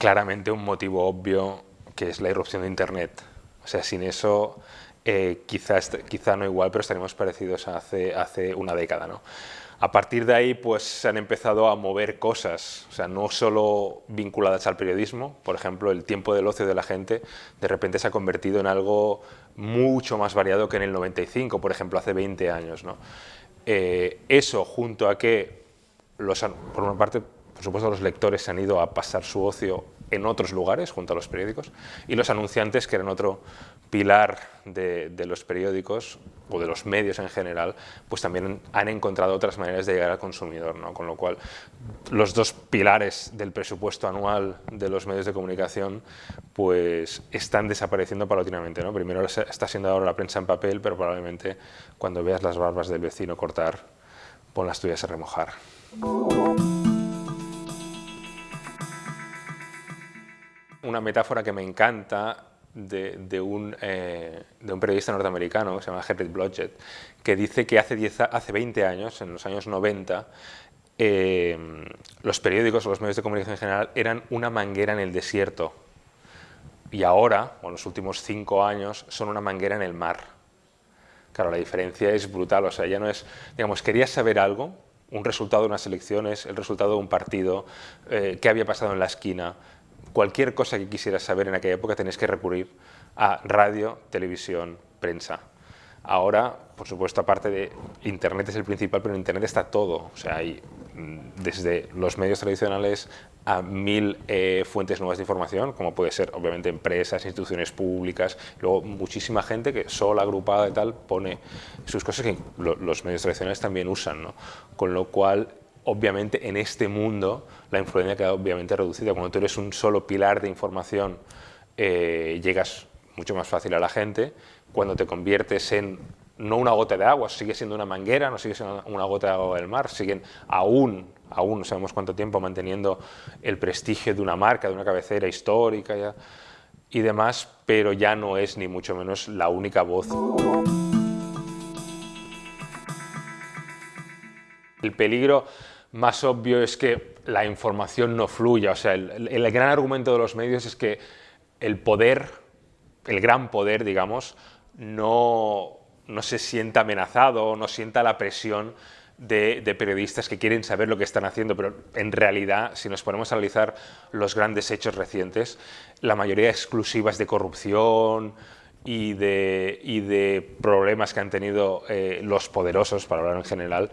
claramente un motivo obvio que es la irrupción de Internet. O sea, sin eso eh, quizá, quizá no igual, pero estaríamos parecidos a hace, hace una década. ¿no? A partir de ahí pues, se han empezado a mover cosas, o sea, no solo vinculadas al periodismo, por ejemplo, el tiempo del ocio de la gente de repente se ha convertido en algo mucho más variado que en el 95, por ejemplo, hace 20 años. ¿no? Eh, eso, junto a que, los, por una parte, por supuesto, los lectores se han ido a pasar su ocio en otros lugares, junto a los periódicos, y los anunciantes, que eran otro pilar de, los periódicos o de los medios en general, pues también han encontrado otras maneras de llegar al consumidor, ¿no? con lo cual los dos pilares del presupuesto anual de los medios de comunicación pues están desapareciendo paulatinamente. ¿no? Primero está siendo ahora la prensa en papel, pero probablemente cuando veas las barbas del vecino cortar, pon las tuyas a remojar. Una metáfora que me encanta de, un, eh, de, un, periodista norteamericano que se llama Henry Blodgett, que dice que hace, 10, hace 20 años, en los años 90, eh, los periódicos o los medios de comunicación en general eran una manguera en el desierto y ahora, o en los últimos cinco años, son una manguera en el mar. Claro, la diferencia es brutal, o sea, ya no es, digamos, querías saber algo, un resultado de unas elecciones, el resultado de un partido, eh, qué había pasado en la esquina, cualquier cosa que quisieras saber en aquella época tenés que recurrir a radio, televisión, prensa. Ahora, por supuesto, aparte de Internet es el principal, pero en Internet está todo. O sea, hay mm, desde los medios tradicionales a mil eh, fuentes nuevas de información, como puede ser, obviamente, empresas, instituciones públicas, luego muchísima gente que sola, agrupada y tal, pone sus cosas que los medios tradicionales también usan, ¿no? Con lo cual, obviamente en este mundo la influencia queda obviamente reducida. Cuando tú eres un solo pilar de información, eh, llegas mucho más fácil a la gente. Cuando te conviertes en no una gota de agua, sigue siendo una manguera, no sigue siendo una gota de agua del mar, siguen aún, aún no sabemos cuánto tiempo, manteniendo el prestigio de una marca, de una cabecera histórica y demás, pero ya no es ni mucho menos la única voz. El peligro más obvio es que la información no fluya. O sea, el, gran argumento de los medios es que el poder, el gran poder, digamos, no, no se sienta amenazado, no sienta la presión de, periodistas que quieren saber lo que están haciendo, pero en realidad, si nos ponemos a analizar los grandes hechos recientes, la mayoría exclusivas de corrupción, y de, y de problemas que han tenido eh, los poderosos, para hablar en general,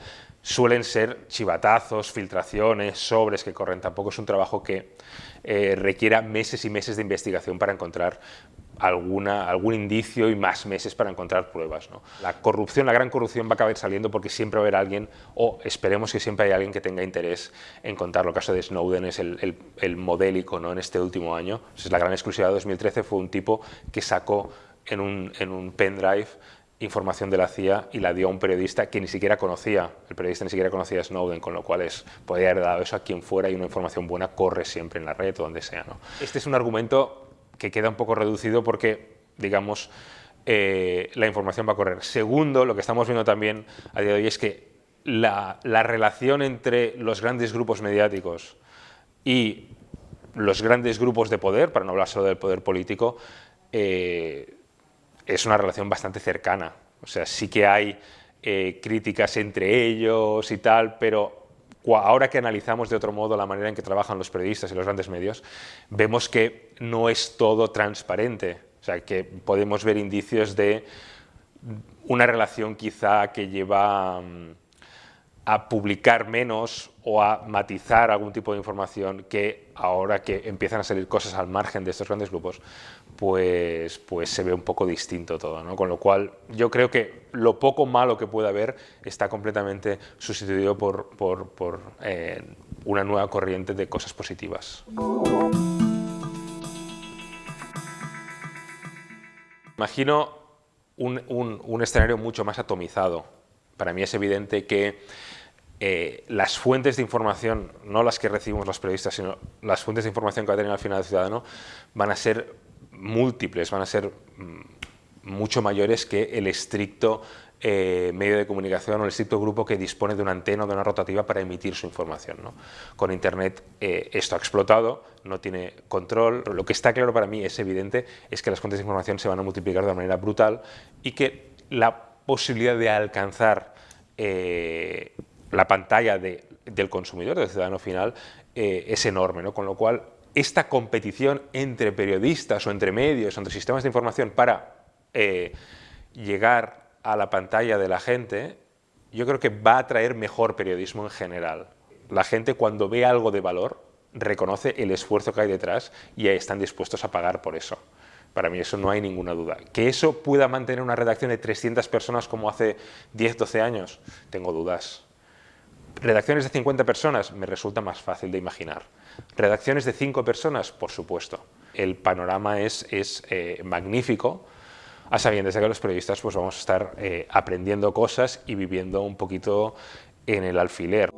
suelen ser chivatazos, filtraciones, sobres que corren. Tampoco es un trabajo que eh, requiera meses y meses de investigación para encontrar alguna, algún indicio y más meses para encontrar pruebas. La corrupción, la gran corrupción va a acabar saliendo porque siempre va a haber alguien, o esperemos que siempre haya alguien que tenga interés en contarlo. El caso de Snowden es el, el, modélico ¿no? en este último año. Es la gran exclusividad de 2013, fue un tipo que sacó en un, en un pendrive información de la CIA y la dio a un periodista que ni siquiera conocía, el periodista ni siquiera conocía a Snowden, con lo cual es, podría haber dado eso a quien fuera y una información buena corre siempre en la red o donde sea. Este es un argumento que queda un poco reducido porque, digamos, eh, la información va a correr. Segundo, lo que estamos viendo también a día de hoy es que la, la relación entre los grandes grupos mediáticos y los grandes grupos de poder, para no hablar solo del poder político, eh, es una relación bastante cercana. O sea, sí que hay eh, críticas entre ellos y tal, pero ahora que analizamos de otro modo la manera en que trabajan los periodistas y los grandes medios, vemos que no es todo transparente. O sea, que podemos ver indicios de una relación quizá que lleva mm, a publicar menos o a matizar algún tipo de información que ahora que empiezan a salir cosas al margen de estos grandes grupos, pues, pues se ve un poco distinto todo. ¿no? Con lo cual yo creo que lo poco malo que puede haber está completamente sustituido por, por, por eh, una nueva corriente de cosas positivas. Imagino un, un, un escenario mucho más atomizado. Para mí es evidente que eh, las fuentes de información, no las que recibimos los periodistas, sino las fuentes de información que va a tener al final el ciudadano, van a ser múltiples, van a ser mm, mucho mayores que el estricto eh, medio de comunicación o el estricto grupo que dispone de una antena o de una rotativa para emitir su información. Con Internet eh, esto ha explotado, no tiene control. Lo que está claro para mí, es evidente, es que las fuentes de información se van a multiplicar de una manera brutal y que la posibilidad de alcanzar la pantalla del consumidor, del ciudadano final, es enorme, ¿no? con lo cual esta competición entre periodistas o entre medios, entre sistemas de información para llegar a la pantalla de la gente, yo creo que va a traer mejor periodismo en general. La gente cuando ve algo de valor reconoce el esfuerzo que hay detrás y están dispuestos a pagar por eso. Para mí eso no hay ninguna duda. Que eso pueda mantener una redacción de 300 personas como hace 10, 12 años, tengo dudas. Redacciones de 50 personas me resulta más fácil de imaginar. Redacciones de 5 personas, por supuesto. El panorama es, es eh, magnífico, a sabiendas de que los periodistas pues, vamos a estar eh, aprendiendo cosas y viviendo un poquito en el alfiler.